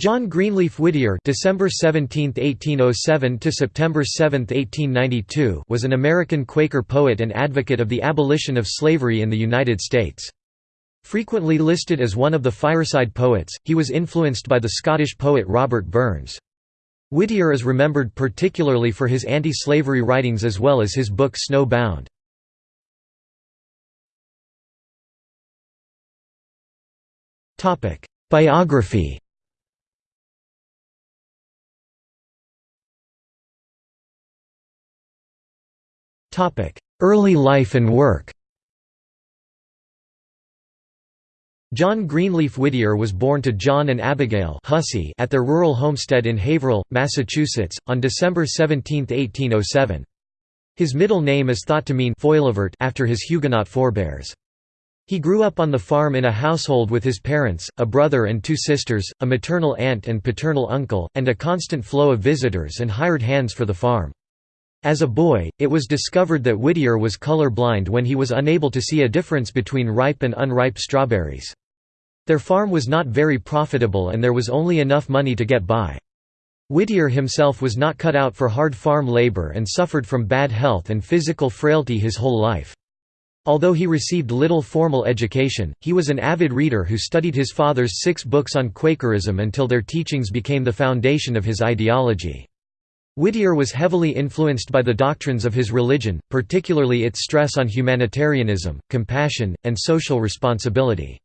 John Greenleaf Whittier December 17, 1807 to September 7, 1892 was an American Quaker poet and advocate of the abolition of slavery in the United States. Frequently listed as one of the fireside poets, he was influenced by the Scottish poet Robert Burns. Whittier is remembered particularly for his anti-slavery writings as well as his book Snow Bound. Biography Early life and work John Greenleaf Whittier was born to John and Abigail Hussey at their rural homestead in Haverhill, Massachusetts, on December 17, 1807. His middle name is thought to mean Foilevert after his Huguenot forebears. He grew up on the farm in a household with his parents, a brother and two sisters, a maternal aunt and paternal uncle, and a constant flow of visitors and hired hands for the farm. As a boy, it was discovered that Whittier was color blind when he was unable to see a difference between ripe and unripe strawberries. Their farm was not very profitable and there was only enough money to get by. Whittier himself was not cut out for hard farm labor and suffered from bad health and physical frailty his whole life. Although he received little formal education, he was an avid reader who studied his father's six books on Quakerism until their teachings became the foundation of his ideology. Whittier was heavily influenced by the doctrines of his religion, particularly its stress on humanitarianism, compassion, and social responsibility.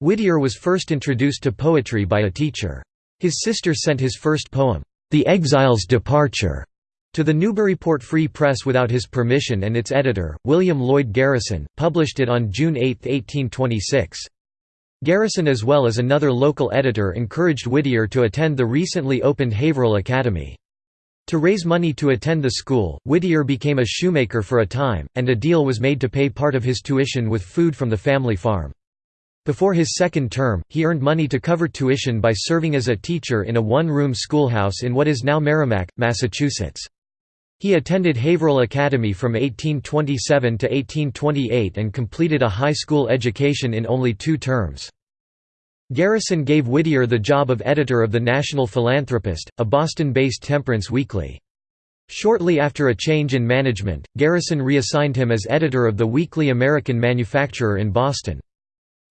Whittier was first introduced to poetry by a teacher. His sister sent his first poem, The Exile's Departure, to the Newburyport Free Press without his permission and its editor, William Lloyd Garrison, published it on June 8, 1826. Garrison as well as another local editor encouraged Whittier to attend the recently opened Haverhill Academy. To raise money to attend the school, Whittier became a shoemaker for a time, and a deal was made to pay part of his tuition with food from the family farm. Before his second term, he earned money to cover tuition by serving as a teacher in a one-room schoolhouse in what is now Merrimack, Massachusetts. He attended Haverhill Academy from 1827 to 1828 and completed a high school education in only two terms. Garrison gave Whittier the job of editor of the National Philanthropist, a Boston-based temperance weekly. Shortly after a change in management, Garrison reassigned him as editor of the Weekly American Manufacturer in Boston.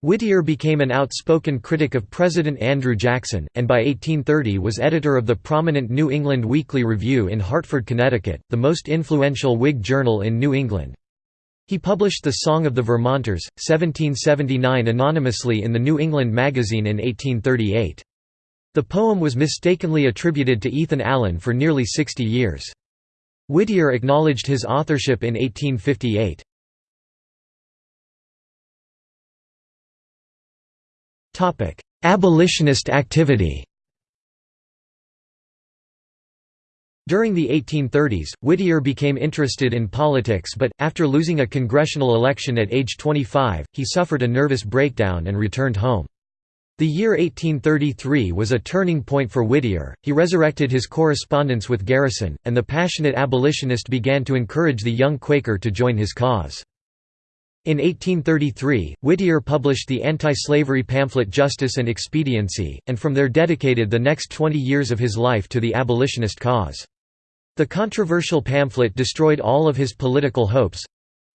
Whittier became an outspoken critic of President Andrew Jackson, and by 1830 was editor of the prominent New England Weekly Review in Hartford, Connecticut, the most influential Whig journal in New England. He published The Song of the Vermonters, 1779 anonymously in the New England Magazine in 1838. The poem was mistakenly attributed to Ethan Allen for nearly 60 years. Whittier acknowledged his authorship in 1858. Abolitionist activity During the 1830s, Whittier became interested in politics but, after losing a congressional election at age 25, he suffered a nervous breakdown and returned home. The year 1833 was a turning point for Whittier, he resurrected his correspondence with Garrison, and the passionate abolitionist began to encourage the young Quaker to join his cause. In 1833, Whittier published the anti-slavery pamphlet Justice and Expediency, and from there dedicated the next 20 years of his life to the abolitionist cause. The controversial pamphlet destroyed all of his political hopes,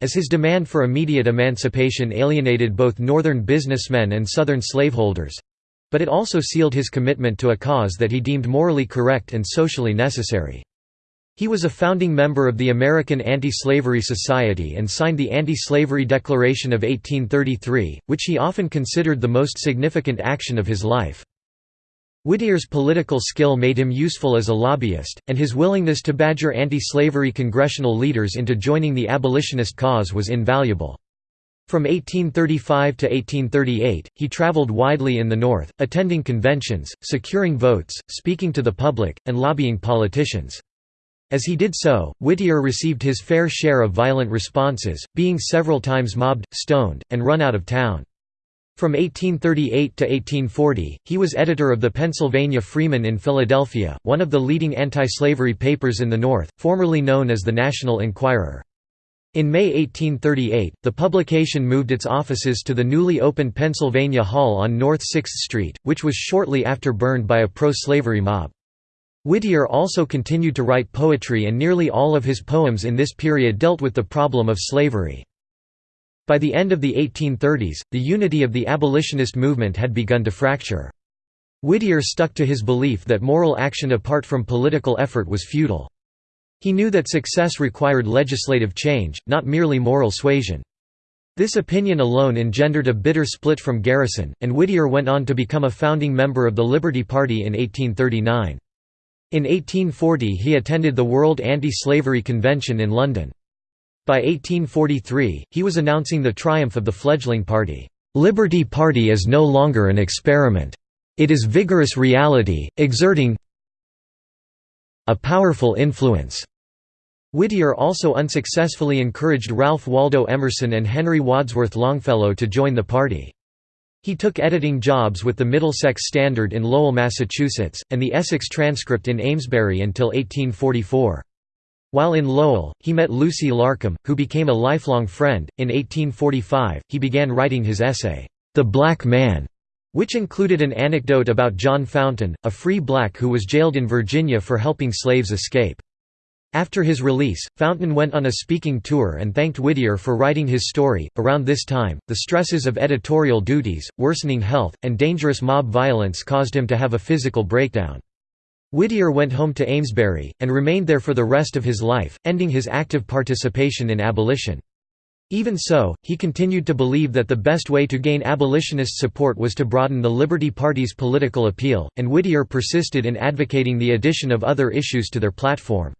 as his demand for immediate emancipation alienated both Northern businessmen and Southern slaveholders. But it also sealed his commitment to a cause that he deemed morally correct and socially necessary. He was a founding member of the American Anti-Slavery Society and signed the Anti-Slavery Declaration of 1833, which he often considered the most significant action of his life. Whittier's political skill made him useful as a lobbyist, and his willingness to badger anti-slavery congressional leaders into joining the abolitionist cause was invaluable. From 1835 to 1838, he traveled widely in the North, attending conventions, securing votes, speaking to the public, and lobbying politicians. As he did so, Whittier received his fair share of violent responses, being several times mobbed, stoned, and run out of town. From 1838 to 1840, he was editor of the Pennsylvania Freeman in Philadelphia, one of the leading anti-slavery papers in the North, formerly known as the National Enquirer. In May 1838, the publication moved its offices to the newly opened Pennsylvania Hall on North 6th Street, which was shortly after burned by a pro-slavery mob. Whittier also continued to write poetry and nearly all of his poems in this period dealt with the problem of slavery. By the end of the 1830s, the unity of the abolitionist movement had begun to fracture. Whittier stuck to his belief that moral action apart from political effort was futile. He knew that success required legislative change, not merely moral suasion. This opinion alone engendered a bitter split from Garrison, and Whittier went on to become a founding member of the Liberty Party in 1839. In 1840 he attended the World Anti-Slavery Convention in London. By 1843, he was announcing the triumph of the fledgling party. "'Liberty Party is no longer an experiment. It is vigorous reality, exerting a powerful influence. Whittier also unsuccessfully encouraged Ralph Waldo Emerson and Henry Wadsworth Longfellow to join the party. He took editing jobs with the Middlesex Standard in Lowell, Massachusetts, and the Essex Transcript in Amesbury until 1844. While in Lowell, he met Lucy Larcom, who became a lifelong friend. In 1845, he began writing his essay, The Black Man, which included an anecdote about John Fountain, a free black who was jailed in Virginia for helping slaves escape. After his release, Fountain went on a speaking tour and thanked Whittier for writing his story. Around this time, the stresses of editorial duties, worsening health, and dangerous mob violence caused him to have a physical breakdown. Whittier went home to Amesbury, and remained there for the rest of his life, ending his active participation in abolition. Even so, he continued to believe that the best way to gain abolitionist support was to broaden the Liberty Party's political appeal, and Whittier persisted in advocating the addition of other issues to their platform.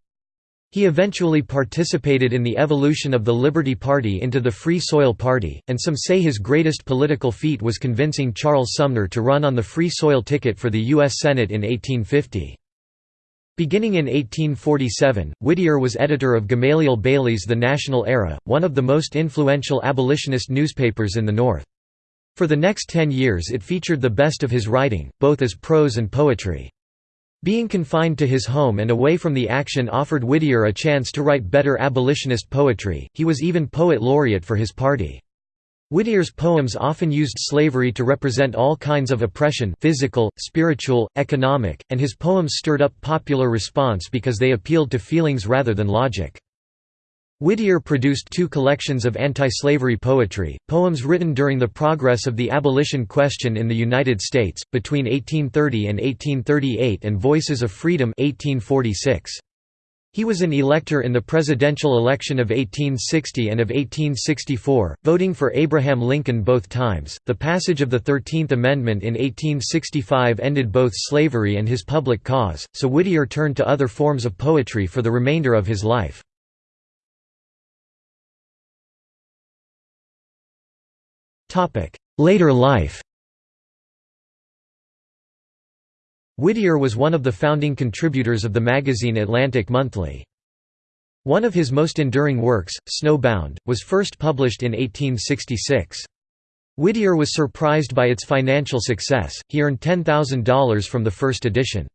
He eventually participated in the evolution of the Liberty Party into the Free Soil Party, and some say his greatest political feat was convincing Charles Sumner to run on the Free Soil ticket for the U.S. Senate in 1850. Beginning in 1847, Whittier was editor of Gamaliel Bailey's The National Era, one of the most influential abolitionist newspapers in the North. For the next ten years it featured the best of his writing, both as prose and poetry. Being confined to his home and away from the action offered Whittier a chance to write better abolitionist poetry, he was even poet laureate for his party. Whittier's poems often used slavery to represent all kinds of oppression physical, spiritual, economic, and his poems stirred up popular response because they appealed to feelings rather than logic. Whittier produced two collections of anti-slavery poetry, poems written during the progress of the abolition question in the United States, between 1830 and 1838 and Voices of Freedom 1846. He was an elector in the presidential election of 1860 and of 1864, voting for Abraham Lincoln both times. The passage of the Thirteenth Amendment in 1865 ended both slavery and his public cause, so Whittier turned to other forms of poetry for the remainder of his life. Later life Whittier was one of the founding contributors of the magazine Atlantic Monthly. One of his most enduring works, Snowbound, was first published in 1866. Whittier was surprised by its financial success, he earned $10,000 from the first edition.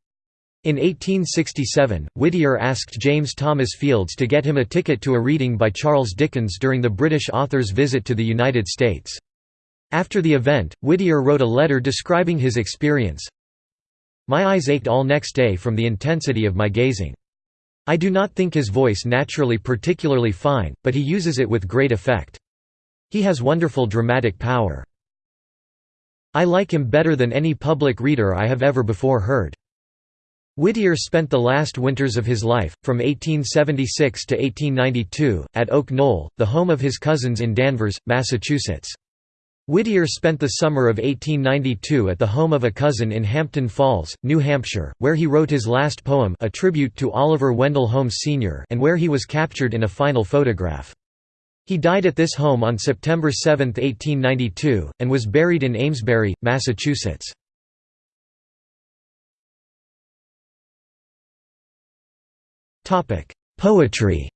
In 1867, Whittier asked James Thomas Fields to get him a ticket to a reading by Charles Dickens during the British author's visit to the United States. After the event, Whittier wrote a letter describing his experience, my eyes ached all next day from the intensity of my gazing. I do not think his voice naturally particularly fine, but he uses it with great effect. He has wonderful dramatic power. I like him better than any public reader I have ever before heard. Whittier spent the last winters of his life, from 1876 to 1892, at Oak Knoll, the home of his cousins in Danvers, Massachusetts. Whittier spent the summer of 1892 at the home of a cousin in Hampton Falls, New Hampshire, where he wrote his last poem a tribute to Oliver Wendell Holmes Sr. and where he was captured in a final photograph. He died at this home on September 7, 1892, and was buried in Amesbury, Massachusetts. Poetry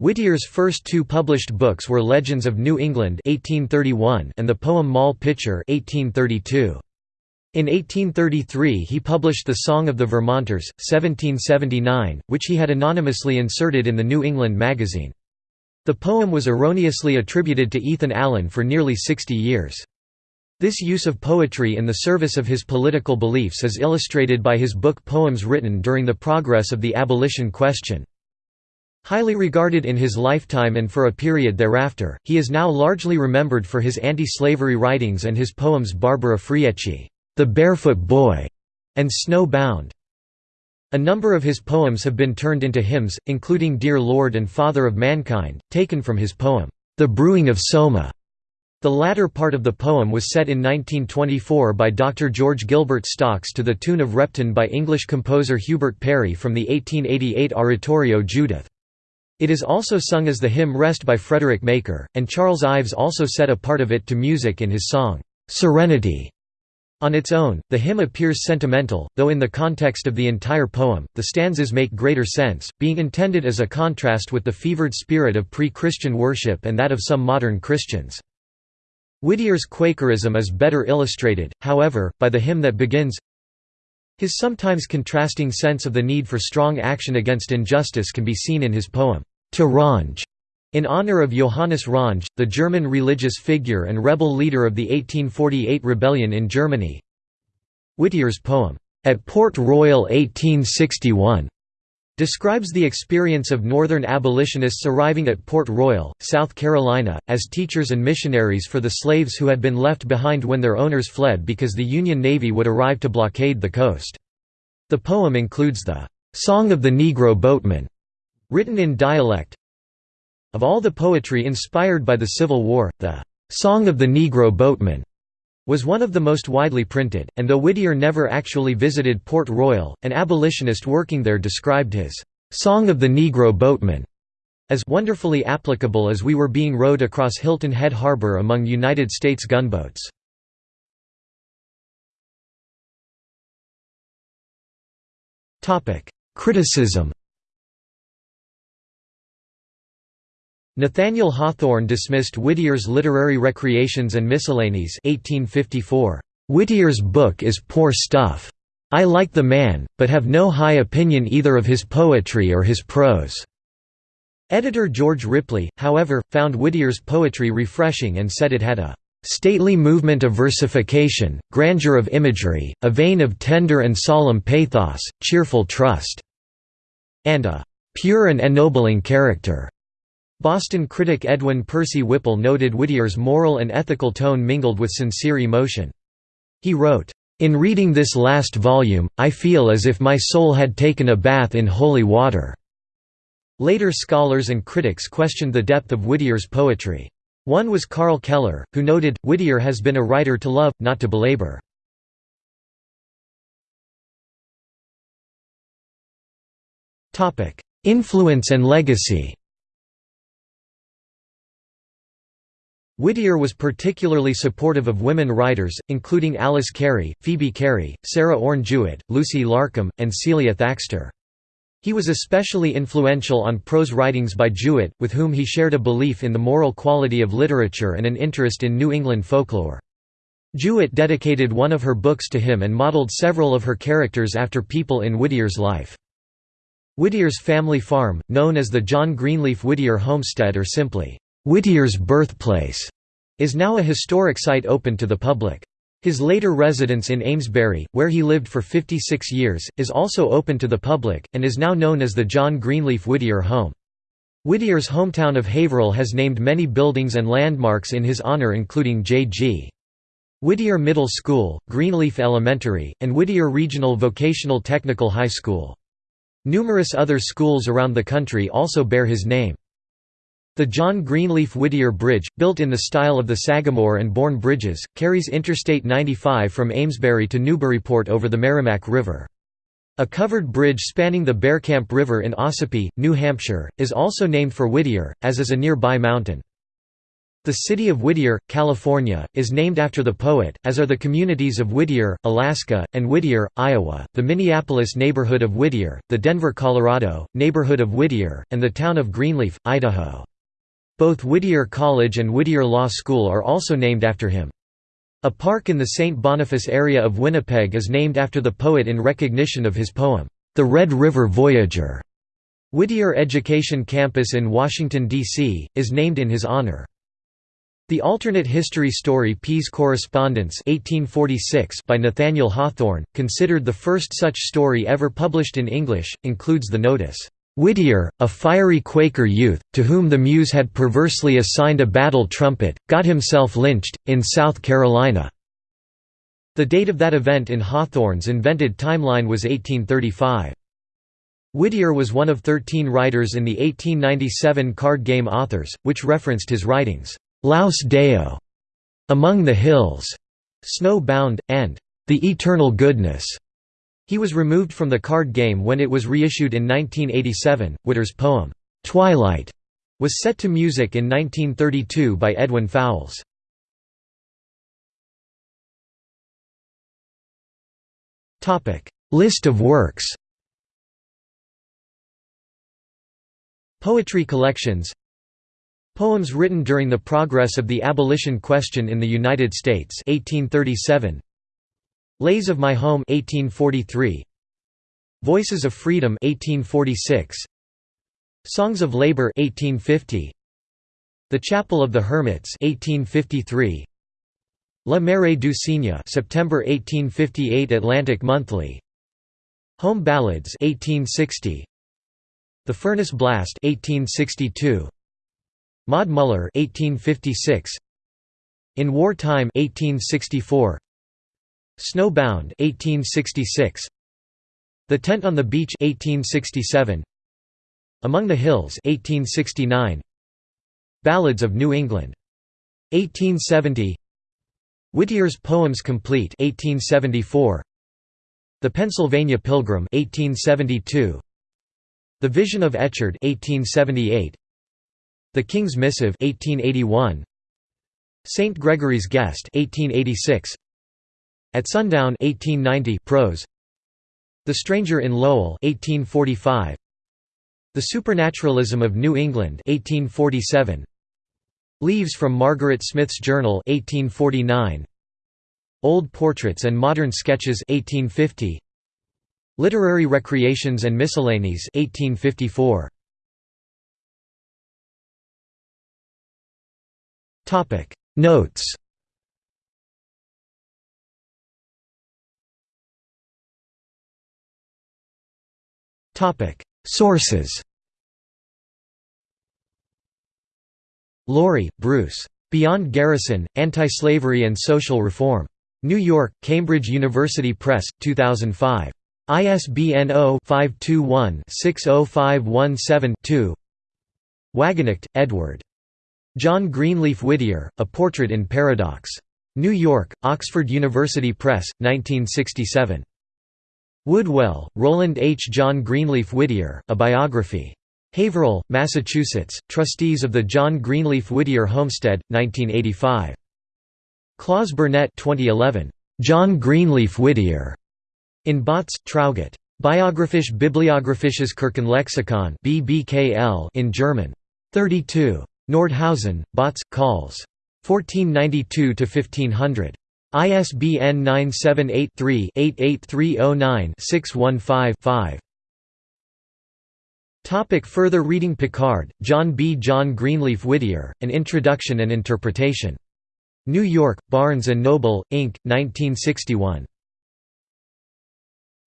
Whittier's first two published books were Legends of New England 1831 and the poem Moll Pitcher 1832. In 1833 he published The Song of the Vermonters, 1779, which he had anonymously inserted in the New England Magazine. The poem was erroneously attributed to Ethan Allen for nearly 60 years. This use of poetry in the service of his political beliefs is illustrated by his book Poems written during the progress of the abolition question. Highly regarded in his lifetime and for a period thereafter, he is now largely remembered for his anti-slavery writings and his poems Barbara Frietchie, The Barefoot Boy, and Snow Bound. A number of his poems have been turned into hymns, including Dear Lord and Father of Mankind, taken from his poem, The Brewing of Soma. The latter part of the poem was set in 1924 by Dr. George Gilbert Stocks to the tune of Repton by English composer Hubert Parry from the 1888 oratorio Judith. It is also sung as the hymn Rest by Frederick Maker, and Charles Ives also set a part of it to music in his song, "'Serenity". On its own, the hymn appears sentimental, though in the context of the entire poem, the stanzas make greater sense, being intended as a contrast with the fevered spirit of pre-Christian worship and that of some modern Christians. Whittier's Quakerism is better illustrated, however, by the hymn that begins, his sometimes contrasting sense of the need for strong action against injustice can be seen in his poem, To Ronge, in honor of Johannes Ronge, the German religious figure and rebel leader of the 1848 rebellion in Germany. Whittier's poem, At Port Royal 1861, describes the experience of Northern abolitionists arriving at Port Royal, South Carolina, as teachers and missionaries for the slaves who had been left behind when their owners fled because the Union Navy would arrive to blockade the coast. The poem includes the "'Song of the Negro Boatman' written in dialect. Of all the poetry inspired by the Civil War, the "'Song of the Negro Boatman' was one of the most widely printed, and though Whittier never actually visited Port Royal, an abolitionist working there described his "'Song of the Negro Boatman' as wonderfully applicable as we were being rowed across Hilton Head Harbor among United States gunboats. Criticism Nathaniel Hawthorne dismissed Whittier's Literary Recreations and Miscellanies 1854. Whittier's book is poor stuff. I like the man, but have no high opinion either of his poetry or his prose." Editor George Ripley, however, found Whittier's poetry refreshing and said it had a "...stately movement of versification, grandeur of imagery, a vein of tender and solemn pathos, cheerful trust," and a "...pure and ennobling character." Boston critic Edwin Percy Whipple noted Whittier's moral and ethical tone mingled with sincere emotion. He wrote, "...in reading this last volume, I feel as if my soul had taken a bath in holy water." Later scholars and critics questioned the depth of Whittier's poetry. One was Carl Keller, who noted, Whittier has been a writer to love, not to belabor. Influence and legacy Whittier was particularly supportive of women writers, including Alice Cary, Phoebe Cary, Sarah Orne Jewett, Lucy Larcom, and Celia Thaxter. He was especially influential on prose writings by Jewett, with whom he shared a belief in the moral quality of literature and an interest in New England folklore. Jewett dedicated one of her books to him and modeled several of her characters after people in Whittier's life. Whittier's family farm, known as the John Greenleaf Whittier Homestead or simply, Whittier's birthplace is now a historic site open to the public. His later residence in Amesbury, where he lived for 56 years, is also open to the public, and is now known as the John Greenleaf Whittier Home. Whittier's hometown of Haverhill has named many buildings and landmarks in his honor including J.G. Whittier Middle School, Greenleaf Elementary, and Whittier Regional Vocational Technical High School. Numerous other schools around the country also bear his name. The John Greenleaf Whittier Bridge, built in the style of the Sagamore and Bourne bridges, carries Interstate 95 from Amesbury to Newburyport over the Merrimack River. A covered bridge spanning the Bearcamp River in Ossipee, New Hampshire, is also named for Whittier, as is a nearby mountain. The city of Whittier, California, is named after the poet, as are the communities of Whittier, Alaska, and Whittier, Iowa, the Minneapolis neighborhood of Whittier, the Denver, Colorado, neighborhood of Whittier, and the town of Greenleaf, Idaho. Both Whittier College and Whittier Law School are also named after him. A park in the St. Boniface area of Winnipeg is named after the poet in recognition of his poem, The Red River Voyageur. Whittier Education Campus in Washington, D.C., is named in his honor. The alternate history story P.'s Correspondence 1846 by Nathaniel Hawthorne, considered the first such story ever published in English, includes the notice, "'Whittier, a fiery Quaker youth, to whom the Muse had perversely assigned a battle trumpet, got himself lynched, in South Carolina." The date of that event in Hawthorne's invented timeline was 1835. Whittier was one of 13 writers in the 1897 card game Authors, which referenced his writings, Laus Deo, Among the Hills, Snow Bound, and The Eternal Goodness. He was removed from the card game when it was reissued in 1987. Whittier's poem, Twilight, was set to music in 1932 by Edwin Fowles. List of works Poetry collections Poems written during the progress of the abolition question in the United States 1837 Lays of My Home 1843 Voices of Freedom 1846 Songs of Labor 1850 The Chapel of the Hermits 1853 La Mare du Cygne September 1858 Atlantic Monthly. Home Ballads 1860 the Furnace Blast 1862 Maud Muller 1856 In Wartime 1864 Snowbound 1866 The Tent on the Beach 1867 Among the Hills 1869 Ballads of New England. 1870 Whittier's Poems Complete 1874 The Pennsylvania Pilgrim 1872 the Vision of Echard 1878 The King's Missive 1881 St Gregory's Guest 1886 At Sundown 1890 prose. The Stranger in Lowell 1845 The Supernaturalism of New England 1847 Leaves from Margaret Smith's Journal 1849 Old Portraits and Modern Sketches 1850 Literary Recreations and Miscellanies 1854. Topic. Notes Topic Sources Laurie, Bruce. Beyond Garrison, Anti-Slavery and Social Reform. New York, Cambridge University Press, 2005. ISBN 0-521-60517-2 Wagenknecht, Edward. John Greenleaf Whittier, A Portrait in Paradox. New York, Oxford University Press, 1967. Woodwell, Roland H. John Greenleaf Whittier, A Biography. Haverhill, Massachusetts, Trustees of the John Greenleaf Whittier Homestead, 1985. Klaus Bernet 2011. John Greenleaf Whittier. In Bautz, Traugott. Biographisch Bibliographisches Kirchenlexikon BBKL in German. 32. Nordhausen, Bautz, Calls. 1492–1500. ISBN 978-3-88309-615-5. Topic further reading Pickard, John B. John Greenleaf Whittier, An Introduction and Interpretation. New York, Barnes & Noble, Inc., 1961.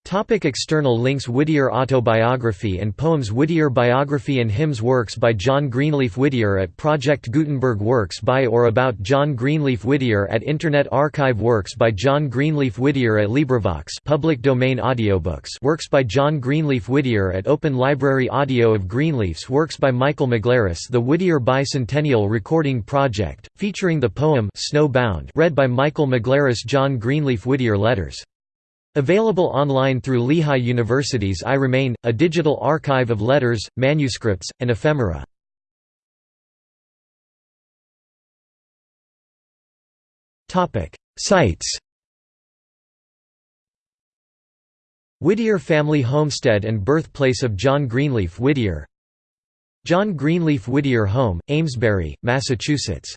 Topic external links Whittier Autobiography and Poems Whittier Biography and Hymns Works by John Greenleaf Whittier at Project Gutenberg Works by or about John Greenleaf Whittier at Internet Archive Works by John Greenleaf Whittier at LibriVox public domain audiobooks Works by John Greenleaf Whittier at Open Library Audio of Greenleaf's Works by Michael Maglaris The Whittier Bicentennial Recording Project, featuring the poem Snowbound read by Michael Maglaris John Greenleaf Whittier Letters Available online through Lehigh University's I Remain, a digital archive of letters, manuscripts, and ephemera. Sites Whittier Family Homestead and Birthplace of John Greenleaf Whittier John Greenleaf Whittier Home, Amesbury, Massachusetts